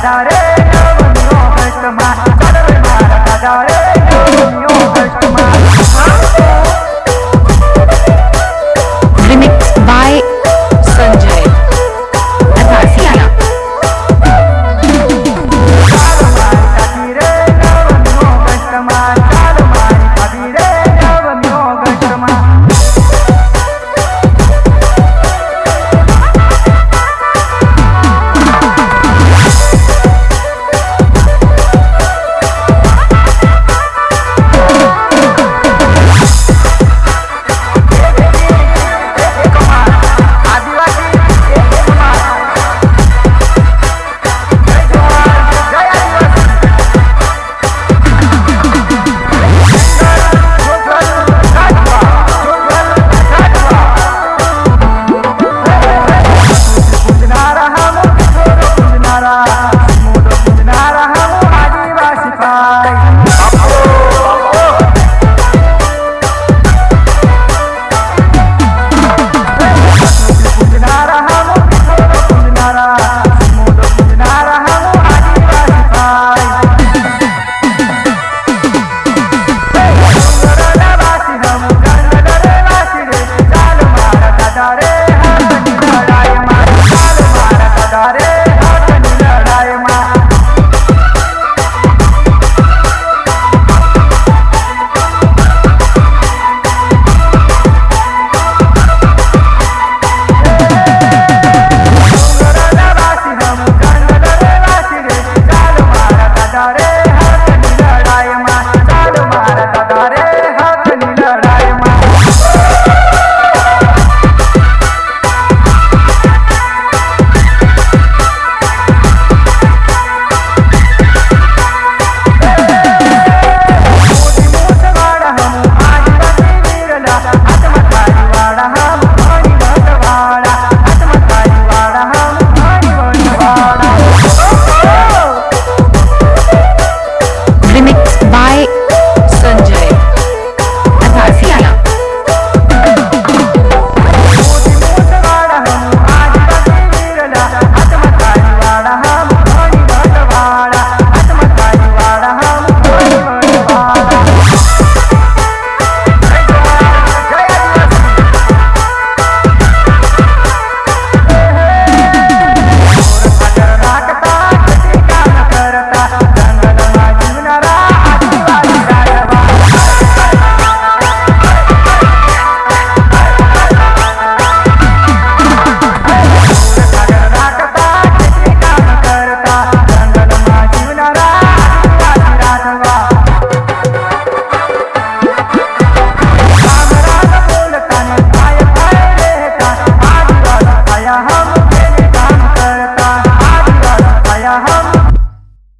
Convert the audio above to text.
Adare